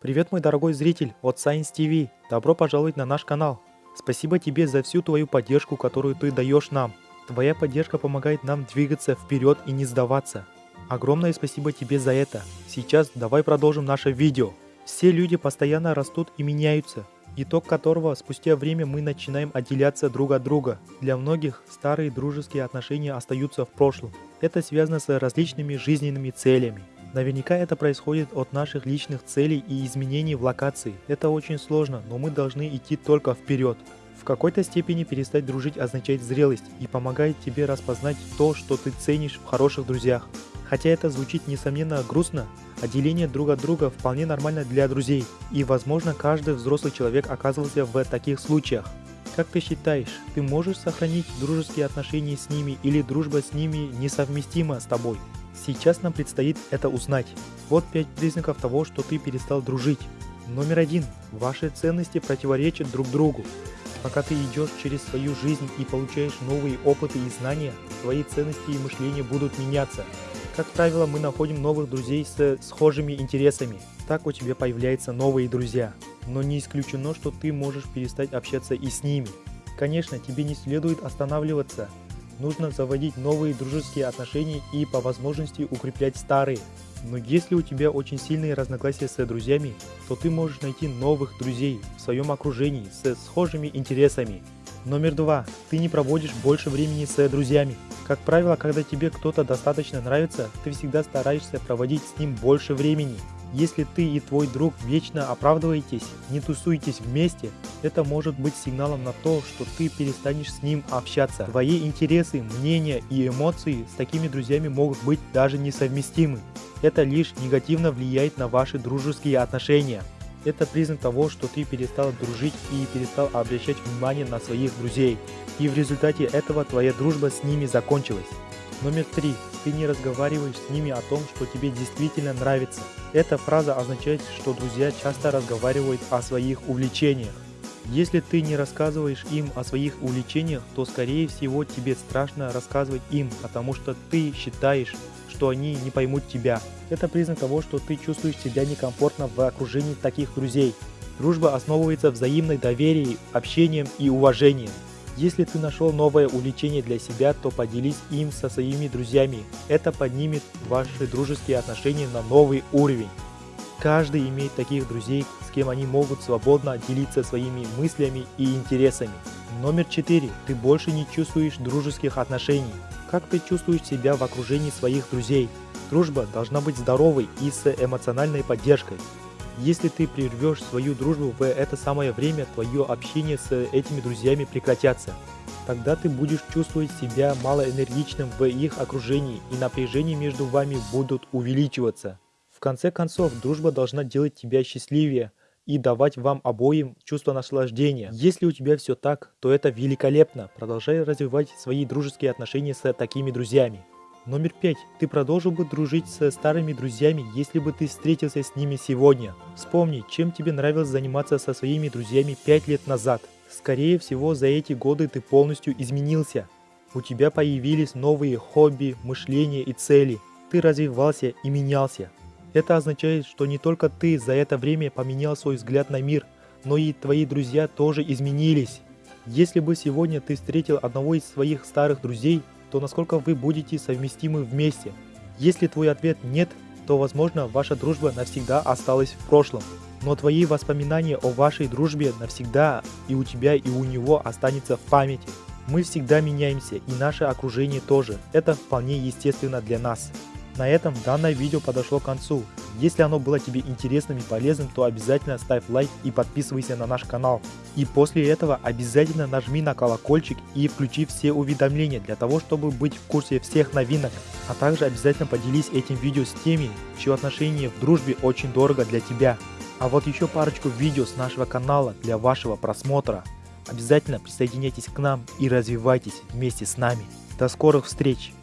Привет, мой дорогой зритель от Science TV. Добро пожаловать на наш канал. Спасибо тебе за всю твою поддержку, которую ты даешь нам. Твоя поддержка помогает нам двигаться вперед и не сдаваться. Огромное спасибо тебе за это. Сейчас давай продолжим наше видео. Все люди постоянно растут и меняются, итог которого спустя время мы начинаем отделяться друг от друга. Для многих старые дружеские отношения остаются в прошлом. Это связано с различными жизненными целями. Наверняка это происходит от наших личных целей и изменений в локации. Это очень сложно, но мы должны идти только вперед. В какой-то степени перестать дружить означает зрелость и помогает тебе распознать то, что ты ценишь в хороших друзьях. Хотя это звучит несомненно грустно, отделение друг от друга вполне нормально для друзей, и возможно каждый взрослый человек оказывался в таких случаях. Как ты считаешь, ты можешь сохранить дружеские отношения с ними или дружба с ними несовместима с тобой? Сейчас нам предстоит это узнать. Вот 5 признаков того, что ты перестал дружить. Номер один. Ваши ценности противоречат друг другу. Пока ты идешь через свою жизнь и получаешь новые опыты и знания, твои ценности и мышления будут меняться. Как правило, мы находим новых друзей с схожими интересами. Так у тебя появляются новые друзья. Но не исключено, что ты можешь перестать общаться и с ними. Конечно, тебе не следует останавливаться нужно заводить новые дружеские отношения и по возможности укреплять старые. Но если у тебя очень сильные разногласия с друзьями, то ты можешь найти новых друзей в своем окружении с схожими интересами. Номер два. Ты не проводишь больше времени с друзьями. Как правило, когда тебе кто-то достаточно нравится, ты всегда стараешься проводить с ним больше времени. Если ты и твой друг вечно оправдываетесь, не тусуетесь вместе, это может быть сигналом на то, что ты перестанешь с ним общаться. Твои интересы, мнения и эмоции с такими друзьями могут быть даже несовместимы. Это лишь негативно влияет на ваши дружеские отношения. Это признак того, что ты перестал дружить и перестал обращать внимание на своих друзей. И в результате этого твоя дружба с ними закончилась. Номер три. Ты не разговариваешь с ними о том, что тебе действительно нравится. Эта фраза означает, что друзья часто разговаривают о своих увлечениях. Если ты не рассказываешь им о своих увлечениях, то скорее всего тебе страшно рассказывать им, потому что ты считаешь, что они не поймут тебя. Это признак того, что ты чувствуешь себя некомфортно в окружении таких друзей. Дружба основывается взаимной доверии, общением и уважением. Если ты нашел новое увлечение для себя, то поделись им со своими друзьями. Это поднимет ваши дружеские отношения на новый уровень. Каждый имеет таких друзей, с кем они могут свободно делиться своими мыслями и интересами. Номер 4. Ты больше не чувствуешь дружеских отношений. Как ты чувствуешь себя в окружении своих друзей? Дружба должна быть здоровой и с эмоциональной поддержкой. Если ты прервешь свою дружбу в это самое время, твое общение с этими друзьями прекратятся. Тогда ты будешь чувствовать себя малоэнергичным в их окружении и напряжение между вами будут увеличиваться. В конце концов, дружба должна делать тебя счастливее и давать вам обоим чувство наслаждения. Если у тебя все так, то это великолепно. Продолжай развивать свои дружеские отношения с такими друзьями. Номер пять. Ты продолжил бы дружить со старыми друзьями, если бы ты встретился с ними сегодня. Вспомни, чем тебе нравилось заниматься со своими друзьями пять лет назад. Скорее всего, за эти годы ты полностью изменился. У тебя появились новые хобби, мышления и цели. Ты развивался и менялся. Это означает, что не только ты за это время поменял свой взгляд на мир, но и твои друзья тоже изменились. Если бы сегодня ты встретил одного из своих старых друзей, то насколько вы будете совместимы вместе. Если твой ответ нет, то возможно ваша дружба навсегда осталась в прошлом. Но твои воспоминания о вашей дружбе навсегда и у тебя, и у него останется в памяти. Мы всегда меняемся, и наше окружение тоже. Это вполне естественно для нас. На этом данное видео подошло к концу. Если оно было тебе интересным и полезным, то обязательно ставь лайк и подписывайся на наш канал. И после этого обязательно нажми на колокольчик и включи все уведомления для того, чтобы быть в курсе всех новинок. А также обязательно поделись этим видео с теми, чье отношение в дружбе очень дорого для тебя. А вот еще парочку видео с нашего канала для вашего просмотра. Обязательно присоединяйтесь к нам и развивайтесь вместе с нами. До скорых встреч!